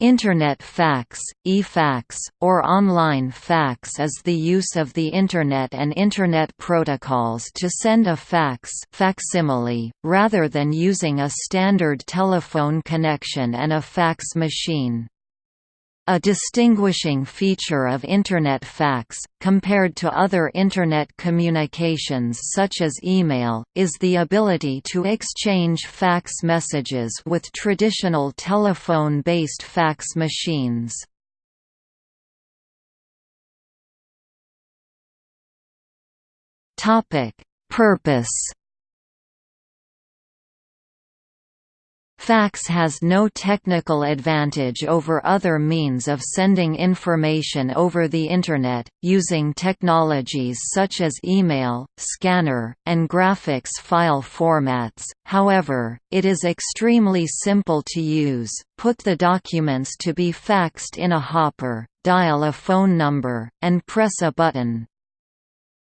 Internet fax, e-fax, or online fax is the use of the Internet and Internet protocols to send a fax facsimile, rather than using a standard telephone connection and a fax machine. A distinguishing feature of Internet fax, compared to other Internet communications such as email, is the ability to exchange fax messages with traditional telephone-based fax machines. Purpose Fax has no technical advantage over other means of sending information over the Internet, using technologies such as email, scanner, and graphics file formats, however, it is extremely simple to use, put the documents to be faxed in a hopper, dial a phone number, and press a button.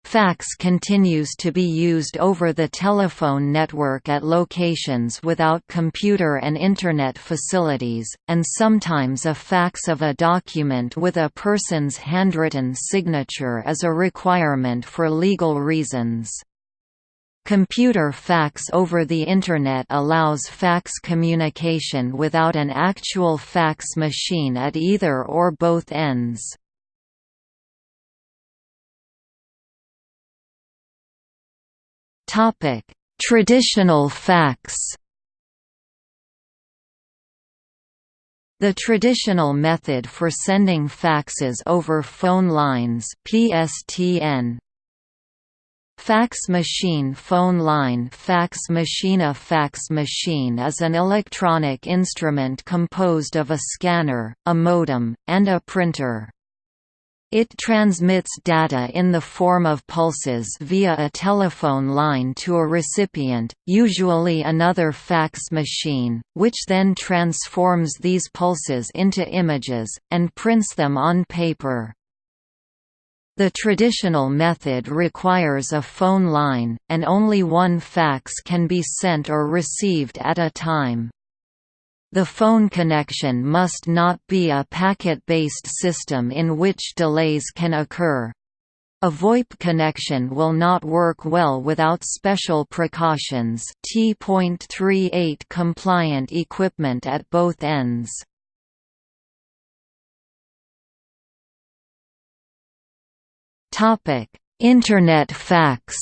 Fax continues to be used over the telephone network at locations without computer and Internet facilities, and sometimes a fax of a document with a person's handwritten signature is a requirement for legal reasons. Computer fax over the Internet allows fax communication without an actual fax machine at either or both ends. Topic: Traditional fax. The traditional method for sending faxes over phone lines PSTN Fax machine phone line fax machine A fax machine is an electronic instrument composed of a scanner, a modem, and a printer. It transmits data in the form of pulses via a telephone line to a recipient, usually another fax machine, which then transforms these pulses into images, and prints them on paper. The traditional method requires a phone line, and only one fax can be sent or received at a time. The phone connection must not be a packet-based system in which delays can occur. A VoIP connection will not work well without special precautions T.38 compliant equipment at both ends. Internet fax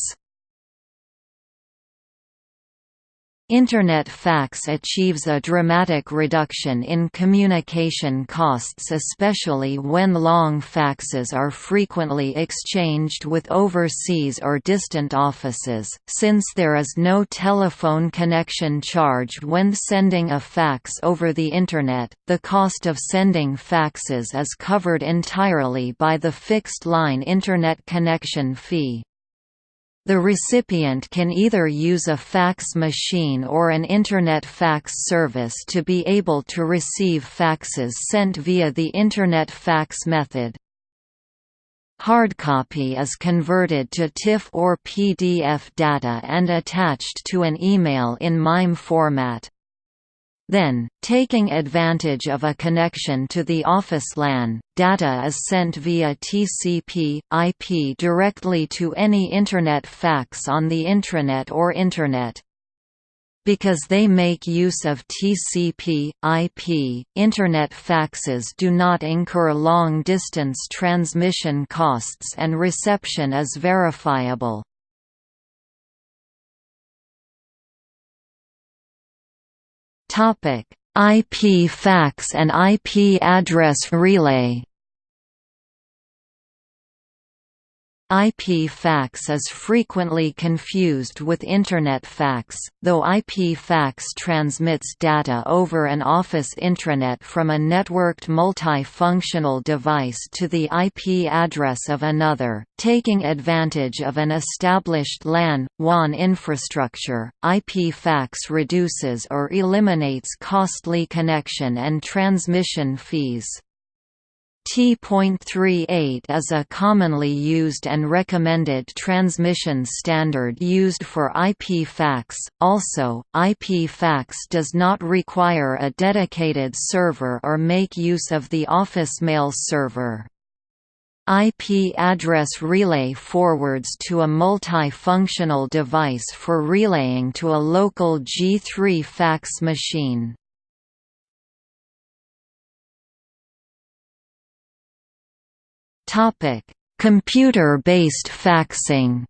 Internet fax achieves a dramatic reduction in communication costs especially when long faxes are frequently exchanged with overseas or distant offices, since there is no telephone connection charged when sending a fax over the Internet, the cost of sending faxes is covered entirely by the fixed-line Internet connection fee. The recipient can either use a fax machine or an Internet fax service to be able to receive faxes sent via the Internet fax method. Hardcopy is converted to TIFF or PDF data and attached to an email in MIME format. Then, taking advantage of a connection to the office LAN, data is sent via TCP, IP directly to any Internet fax on the intranet or Internet. Because they make use of TCP, IP, Internet faxes do not incur long-distance transmission costs and reception is verifiable. IP fax and IP address relay IP fax is frequently confused with Internet fax, though IP fax transmits data over an office intranet from a networked multifunctional device to the IP address of another, taking advantage of an established LAN, WAN infrastructure. IP fax reduces or eliminates costly connection and transmission fees. T.38 is a commonly used and recommended transmission standard used for IP fax. Also, IP fax does not require a dedicated server or make use of the office mail server. IP address relay forwards to a multi-functional device for relaying to a local G3 fax machine. Computer-based faxing.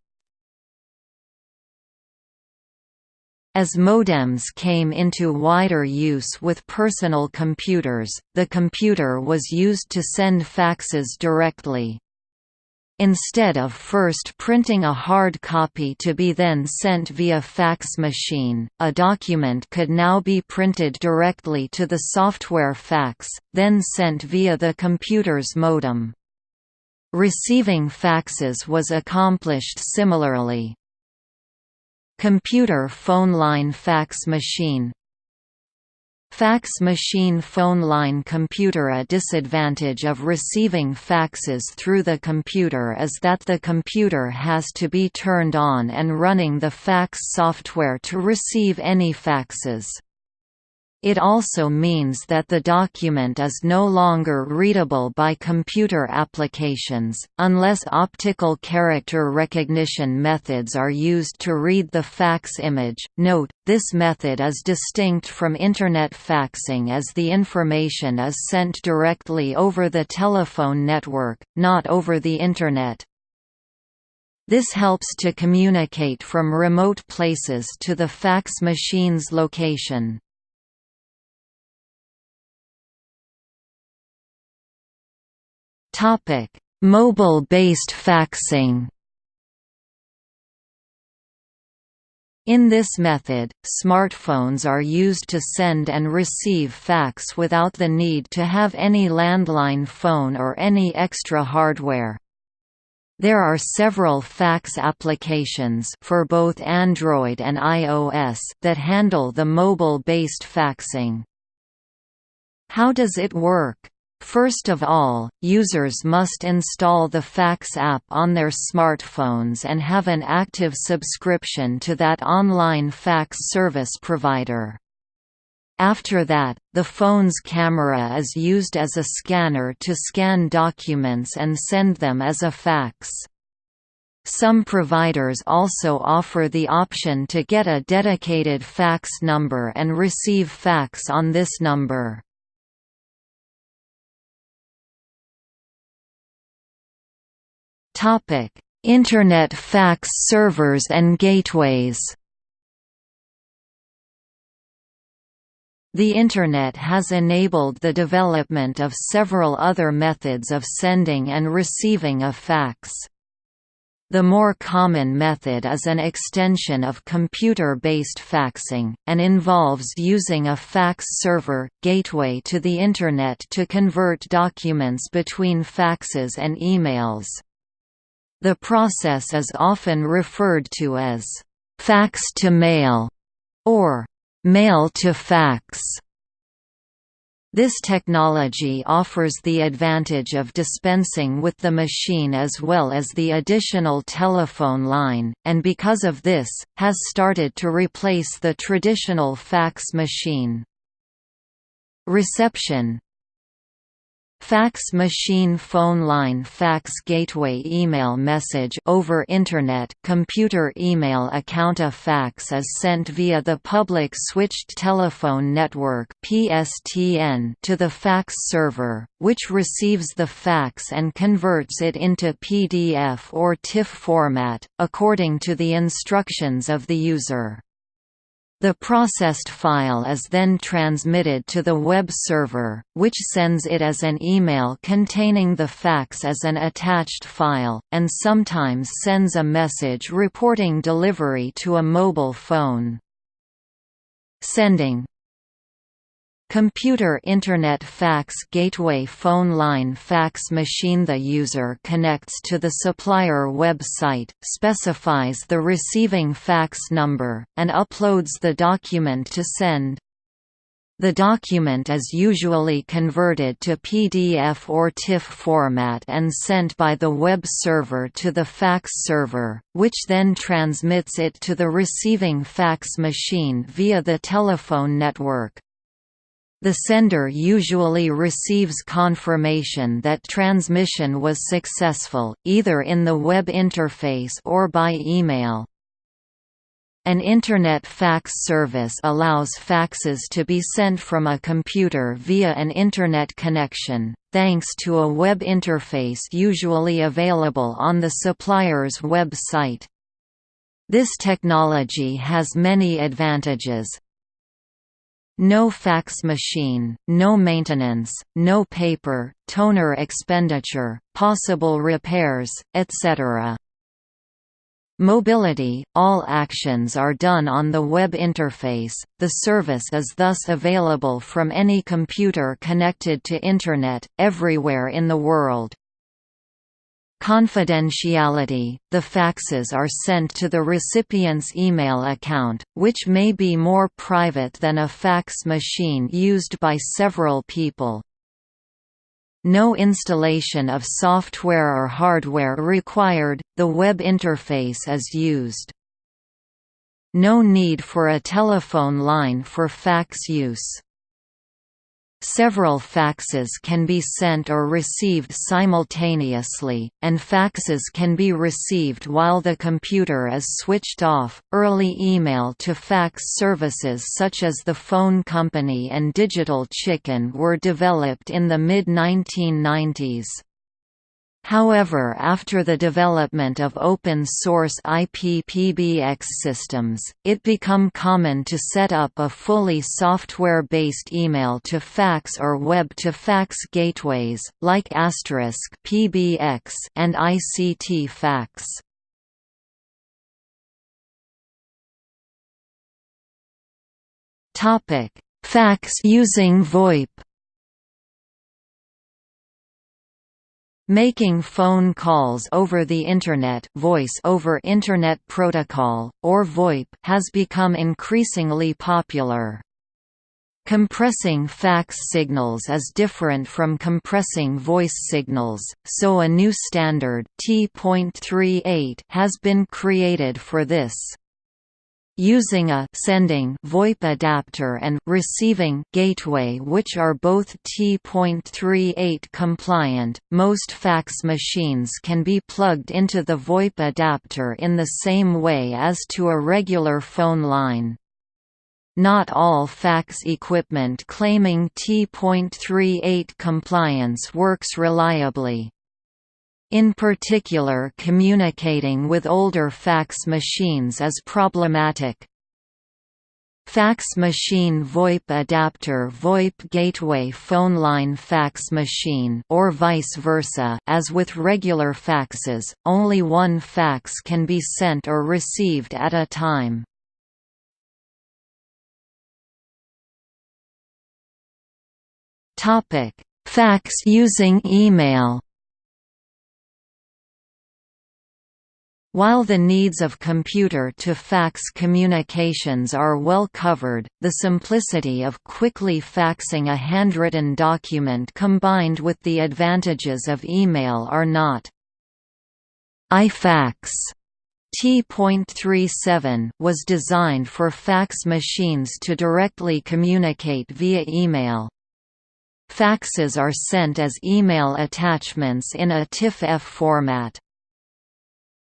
As modems came into wider use with personal computers, the computer was used to send faxes directly. Instead of first printing a hard copy to be then sent via fax machine, a document could now be printed directly to the software fax, then sent via the computer's modem. Receiving faxes was accomplished similarly. Computer phone line fax machine Fax machine phone line computer A disadvantage of receiving faxes through the computer is that the computer has to be turned on and running the fax software to receive any faxes. It also means that the document is no longer readable by computer applications, unless optical character recognition methods are used to read the fax image. Note, this method is distinct from Internet faxing as the information is sent directly over the telephone network, not over the Internet. This helps to communicate from remote places to the fax machine's location. Topic: Mobile-based faxing. In this method, smartphones are used to send and receive fax without the need to have any landline phone or any extra hardware. There are several fax applications for both Android and iOS that handle the mobile-based faxing. How does it work? First of all, users must install the Fax app on their smartphones and have an active subscription to that online fax service provider. After that, the phone's camera is used as a scanner to scan documents and send them as a fax. Some providers also offer the option to get a dedicated fax number and receive fax on this number. Topic: Internet fax servers and gateways. The Internet has enabled the development of several other methods of sending and receiving a fax. The more common method is an extension of computer-based faxing, and involves using a fax server, gateway to the Internet to convert documents between faxes and emails. The process is often referred to as fax to mail or mail to fax. This technology offers the advantage of dispensing with the machine as well as the additional telephone line, and because of this, has started to replace the traditional fax machine. Reception Fax machine phone line fax gateway email message over Internet computer email account A fax is sent via the public switched telephone network PSTN to the fax server, which receives the fax and converts it into PDF or TIFF format, according to the instructions of the user. The processed file is then transmitted to the web server, which sends it as an email containing the fax as an attached file, and sometimes sends a message reporting delivery to a mobile phone. Sending Computer Internet Fax Gateway Phone line fax machine The user connects to the supplier website, specifies the receiving fax number, and uploads the document to send. The document is usually converted to PDF or TIFF format and sent by the web server to the fax server, which then transmits it to the receiving fax machine via the telephone network. The sender usually receives confirmation that transmission was successful, either in the web interface or by email. An Internet fax service allows faxes to be sent from a computer via an Internet connection, thanks to a web interface usually available on the supplier's web site. This technology has many advantages. No fax machine, no maintenance, no paper, toner expenditure, possible repairs, etc. Mobility – All actions are done on the web interface, the service is thus available from any computer connected to Internet, everywhere in the world. Confidentiality – The faxes are sent to the recipient's email account, which may be more private than a fax machine used by several people. No installation of software or hardware required, the web interface is used. No need for a telephone line for fax use. Several faxes can be sent or received simultaneously, and faxes can be received while the computer is switched off. Early email to fax services such as the phone company and Digital Chicken were developed in the mid 1990s. However after the development of open-source IPPBX systems, it become common to set up a fully software-based email-to-fax or web-to-fax gateways, like Asterisk PBX and ICT Fax. Fax using VoIP Making phone calls over the Internet voice over Internet Protocol, or VoIP has become increasingly popular. Compressing fax signals is different from compressing voice signals, so a new standard T.38 has been created for this. Using a sending VoIP adapter and receiving gateway which are both T.38 compliant, most fax machines can be plugged into the VoIP adapter in the same way as to a regular phone line. Not all fax equipment claiming T.38 compliance works reliably. In particular communicating with older fax machines is problematic. Fax machine VoIP adapter VoIP gateway phone line fax machine or vice versa as with regular faxes, only one fax can be sent or received at a time. Fax using email While the needs of computer-to-fax communications are well covered, the simplicity of quickly faxing a handwritten document combined with the advantages of email are not. iFax T.37 was designed for fax machines to directly communicate via email. Faxes are sent as email attachments in a TIFF-F format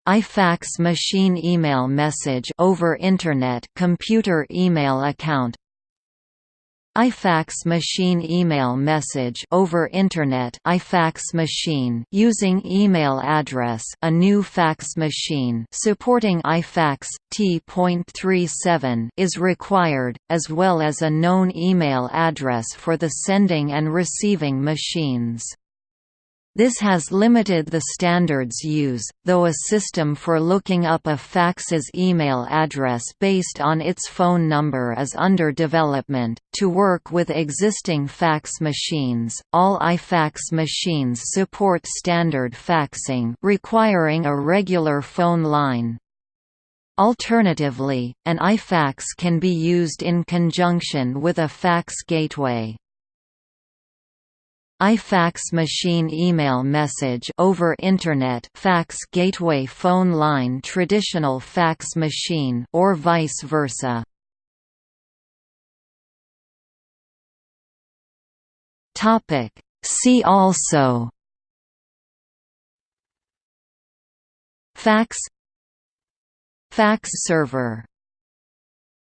iFax machine email message over Internet computer email account iFax machine email message over Internet iFax machine using email address a new fax machine supporting iFax T.37 is required, as well as a known email address for the sending and receiving machines. This has limited the standard's use, though a system for looking up a fax's email address based on its phone number is under development. To work with existing fax machines, all iFax machines support standard faxing requiring a regular phone line. Alternatively, an iFax can be used in conjunction with a fax gateway iFax machine email message over Internet fax gateway phone line traditional fax machine or vice versa. Topic See also Fax Fax server